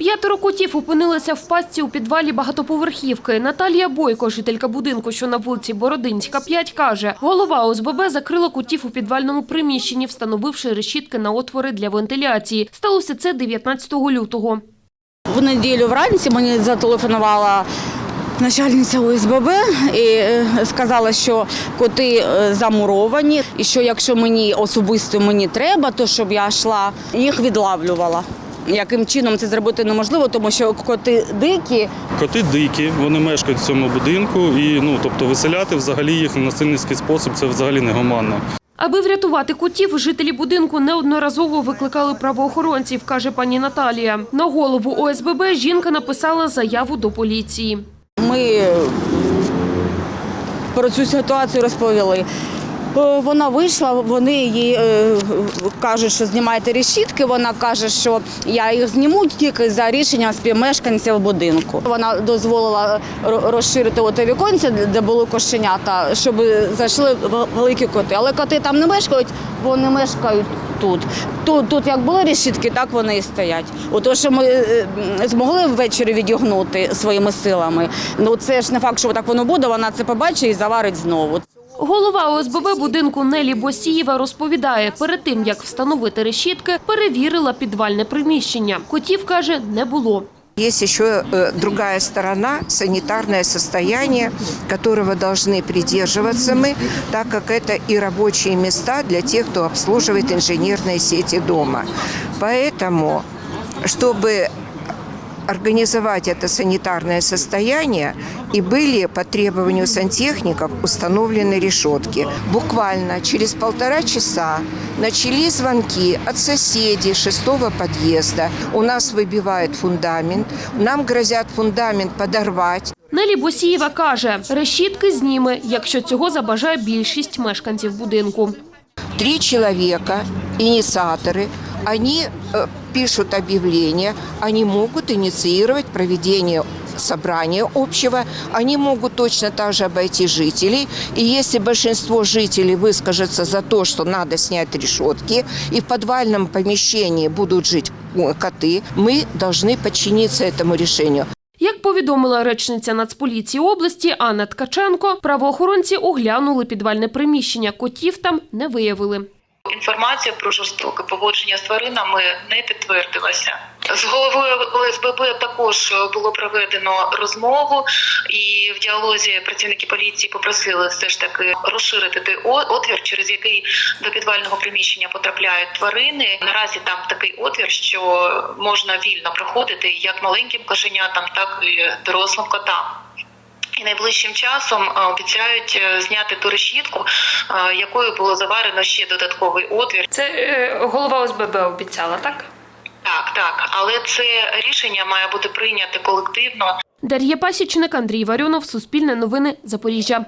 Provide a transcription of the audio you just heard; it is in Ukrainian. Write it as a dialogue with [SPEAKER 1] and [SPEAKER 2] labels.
[SPEAKER 1] П'ятеро котів опинилися в пастці у підвалі багатоповерхівки. Наталія Бойко, жителька будинку, що на вулиці Бородинська, 5, каже, голова ОСББ закрила котів у підвальному приміщенні, встановивши решітки на отвори для вентиляції. Сталося це 19 лютого.
[SPEAKER 2] В неділю вранці мені зателефонувала начальниця ОСББ і е, сказала, що коти е, замуровані, і що якщо мені особисто мені треба, то щоб я йшла, їх відлавлювала. Яким чином це зробити неможливо, тому що коти дикі,
[SPEAKER 3] Коти дикі, вони мешкають в цьому будинку, і ну тобто виселяти взагалі їх в насильницький спосіб це взагалі не гуманно.
[SPEAKER 1] Аби врятувати котів, жителі будинку неодноразово викликали правоохоронців, каже пані Наталія. На голову ОСББ жінка написала заяву до поліції.
[SPEAKER 2] Ми про цю ситуацію розповіли. Е, Вона вийшла, вони їй е, кажуть, що знімайте решітки. Вона каже, що я їх зніму тільки за рішенням співмешканців будинку. Вона дозволила розширити оте віконце, де були кошенята, щоб зайшли великі коти. Але коти там не мешкають, вони мешкають тут. Тут, тут як були решітки, так вони і стоять. Ото, що ми е, змогли ввечері відігнути своїми силами. Ну це ж не факт, що так воно буде. Вона це побачить і заварить знову.
[SPEAKER 1] Голова ОСББ будинку Нелі Босієва розповідає, перед тим, як встановити решітки, перевірила підвальне приміщення. Котів, каже, не було.
[SPEAKER 4] Есть еще э, другая сторона, санитарное состояние, которого должны придерживаться мы, так как это и рабочие места для тех, кто обслуживает инженерные сети дома. Поэтому, чтобы организовать это санитарное состояние, и были по требованию сантехников установлены решетки. Буквально через полтора часа начались звонки от соседей шестого подъезда. У нас выбивают фундамент, нам грозят фундамент подорвать.
[SPEAKER 1] Нелі Босієва каже, решітки зніме, якщо цього забажає більшість мешканців будинку.
[SPEAKER 4] Три человека, инициаторы, они э, пишут объявление, они могут инициировать проведение собрания общего, они могут точно так же обойти жителей. И если большинство жителей выскажется за то, что надо снять решетки, и в подвальном помещении будут жить э, коты, мы должны подчиниться этому решению.
[SPEAKER 1] Як повідомила речниця Нацполіції області Анна Ткаченко, правоохоронці оглянули підвальне приміщення. Котів там не виявили.
[SPEAKER 5] Інформація про жорстоке поводження з тваринами не підтвердилася. З головою ОСББ також було проведено розмову, і в діалозі працівники поліції попросили все ж таки розширити той отвір, через який до підвального приміщення потрапляють тварини. Наразі там такий отвір, що можна вільно проходити як маленьким кошенятам, так і дорослим котам. І найближчим часом е, обіцяють е, зняти ту решітку, е, якою було заварено ще додатковий отвір.
[SPEAKER 1] Це голова ОСББ обіцяла, так?
[SPEAKER 5] Так, так, але це рішення має бути прийняте колективно.
[SPEAKER 1] Дар'я Пасічник, Андрій Варіонов, Суспільне новини, Запоріжжя.